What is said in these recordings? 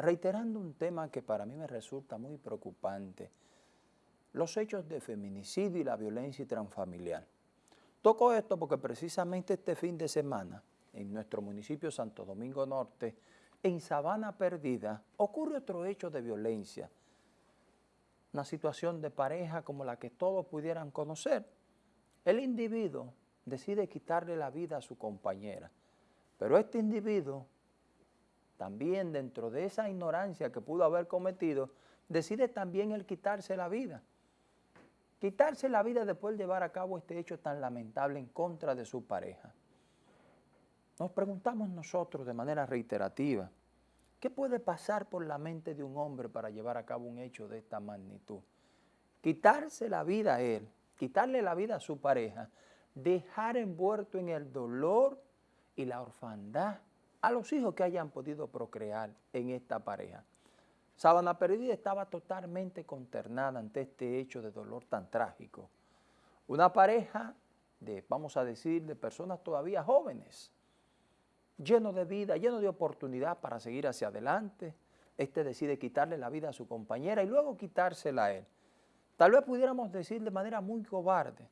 reiterando un tema que para mí me resulta muy preocupante, los hechos de feminicidio y la violencia transfamiliar. Toco esto porque precisamente este fin de semana, en nuestro municipio Santo Domingo Norte, en Sabana Perdida, ocurre otro hecho de violencia, una situación de pareja como la que todos pudieran conocer. El individuo decide quitarle la vida a su compañera, pero este individuo también dentro de esa ignorancia que pudo haber cometido, decide también el quitarse la vida. Quitarse la vida después de llevar a cabo este hecho tan lamentable en contra de su pareja. Nos preguntamos nosotros de manera reiterativa, ¿qué puede pasar por la mente de un hombre para llevar a cabo un hecho de esta magnitud? Quitarse la vida a él, quitarle la vida a su pareja, dejar envuelto en el dolor y la orfandad a los hijos que hayan podido procrear en esta pareja. Sabana Perdida estaba totalmente consternada ante este hecho de dolor tan trágico. Una pareja de, vamos a decir, de personas todavía jóvenes, lleno de vida, lleno de oportunidad para seguir hacia adelante. Este decide quitarle la vida a su compañera y luego quitársela a él. Tal vez pudiéramos decir de manera muy cobarde,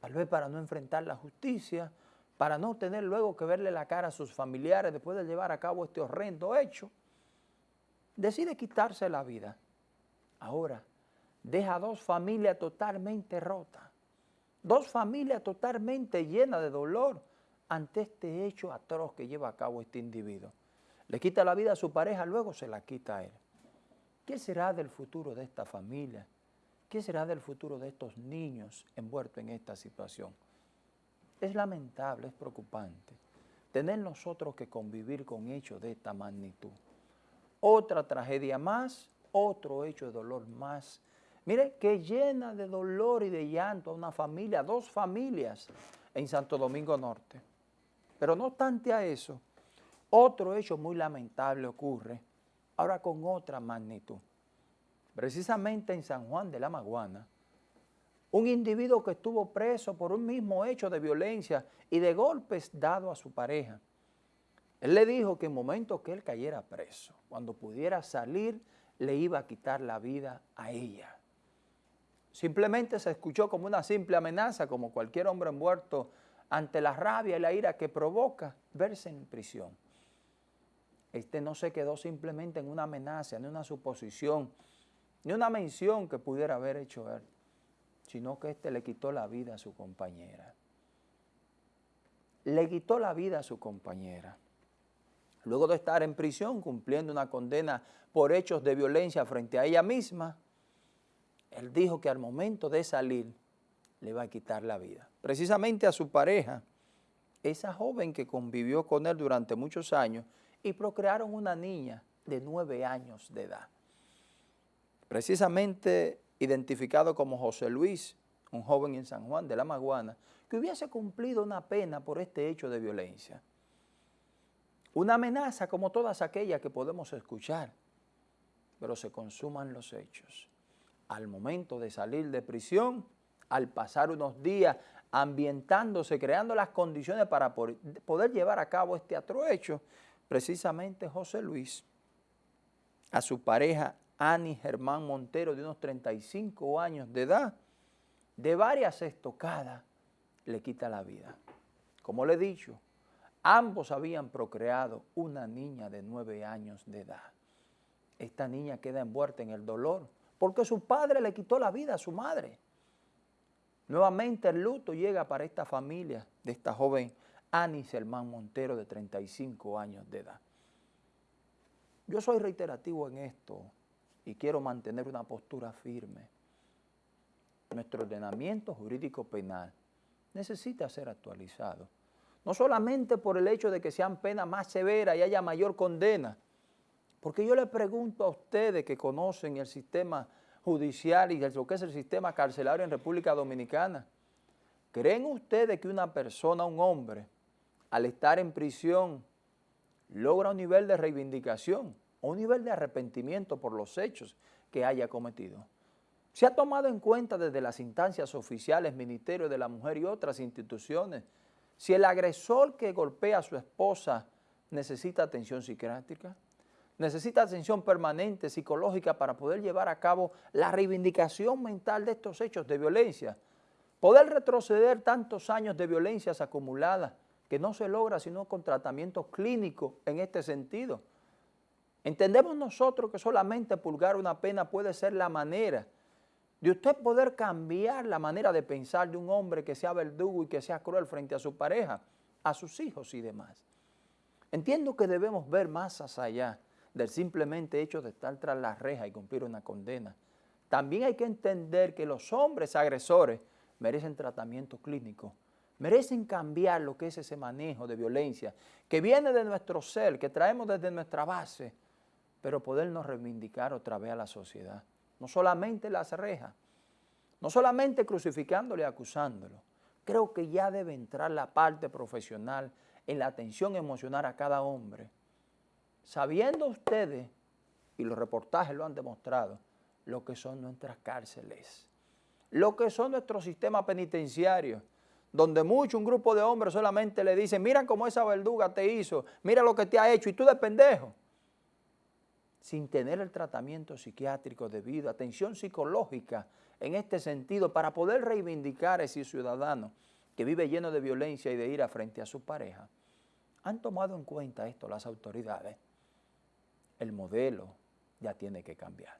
tal vez para no enfrentar la justicia, para no tener luego que verle la cara a sus familiares después de llevar a cabo este horrendo hecho, decide quitarse la vida. Ahora, deja dos familias totalmente rotas, dos familias totalmente llenas de dolor, ante este hecho atroz que lleva a cabo este individuo. Le quita la vida a su pareja, luego se la quita a él. ¿Qué será del futuro de esta familia? ¿Qué será del futuro de estos niños envueltos en esta situación? Es lamentable, es preocupante tener nosotros que convivir con hechos de esta magnitud. Otra tragedia más, otro hecho de dolor más. Mire, que llena de dolor y de llanto a una familia, dos familias en Santo Domingo Norte. Pero no obstante a eso, otro hecho muy lamentable ocurre, ahora con otra magnitud. Precisamente en San Juan de la Maguana, un individuo que estuvo preso por un mismo hecho de violencia y de golpes dado a su pareja. Él le dijo que en momento que él cayera preso, cuando pudiera salir, le iba a quitar la vida a ella. Simplemente se escuchó como una simple amenaza, como cualquier hombre envuelto ante la rabia y la ira que provoca verse en prisión. Este no se quedó simplemente en una amenaza, ni una suposición, ni una mención que pudiera haber hecho él, sino que este le quitó la vida a su compañera. Le quitó la vida a su compañera. Luego de estar en prisión cumpliendo una condena por hechos de violencia frente a ella misma, él dijo que al momento de salir le va a quitar la vida. Precisamente a su pareja, esa joven que convivió con él durante muchos años y procrearon una niña de nueve años de edad. Precisamente identificado como José Luis, un joven en San Juan de la Maguana, que hubiese cumplido una pena por este hecho de violencia. Una amenaza como todas aquellas que podemos escuchar, pero se consuman los hechos. Al momento de salir de prisión, al pasar unos días ambientándose, creando las condiciones para poder llevar a cabo este hecho, precisamente José Luis, a su pareja Ani Germán Montero, de unos 35 años de edad, de varias estocadas, le quita la vida. Como le he dicho, ambos habían procreado una niña de nueve años de edad. Esta niña queda envuelta en el dolor porque su padre le quitó la vida a su madre. Nuevamente el luto llega para esta familia de esta joven Anis Hermán Montero de 35 años de edad. Yo soy reiterativo en esto y quiero mantener una postura firme. Nuestro ordenamiento jurídico penal necesita ser actualizado. No solamente por el hecho de que sean penas más severas y haya mayor condena, porque yo le pregunto a ustedes que conocen el sistema judicial y lo que es el sistema carcelario en República Dominicana. ¿Creen ustedes que una persona, un hombre, al estar en prisión, logra un nivel de reivindicación o un nivel de arrepentimiento por los hechos que haya cometido? Se ha tomado en cuenta desde las instancias oficiales, Ministerio de la Mujer y otras instituciones, si el agresor que golpea a su esposa necesita atención psiquiátrica, necesita atención permanente, psicológica, para poder llevar a cabo la reivindicación mental de estos hechos de violencia. Poder retroceder tantos años de violencias acumuladas que no se logra sino con tratamientos clínicos en este sentido. Entendemos nosotros que solamente pulgar una pena puede ser la manera de usted poder cambiar la manera de pensar de un hombre que sea verdugo y que sea cruel frente a su pareja, a sus hijos y demás. Entiendo que debemos ver más allá del simplemente hecho de estar tras la reja y cumplir una condena. También hay que entender que los hombres agresores merecen tratamiento clínico, merecen cambiar lo que es ese manejo de violencia que viene de nuestro ser, que traemos desde nuestra base, pero podernos reivindicar otra vez a la sociedad. No solamente las rejas, no solamente crucificándolo y acusándolo. Creo que ya debe entrar la parte profesional en la atención emocional a cada hombre. Sabiendo ustedes, y los reportajes lo han demostrado, lo que son nuestras cárceles, lo que son nuestros sistemas penitenciarios, donde mucho un grupo de hombres solamente le dicen, mira cómo esa verduga te hizo, mira lo que te ha hecho, y tú de pendejo sin tener el tratamiento psiquiátrico debido, atención psicológica en este sentido, para poder reivindicar a ese ciudadano que vive lleno de violencia y de ira frente a su pareja. ¿Han tomado en cuenta esto las autoridades? El modelo ya tiene que cambiar.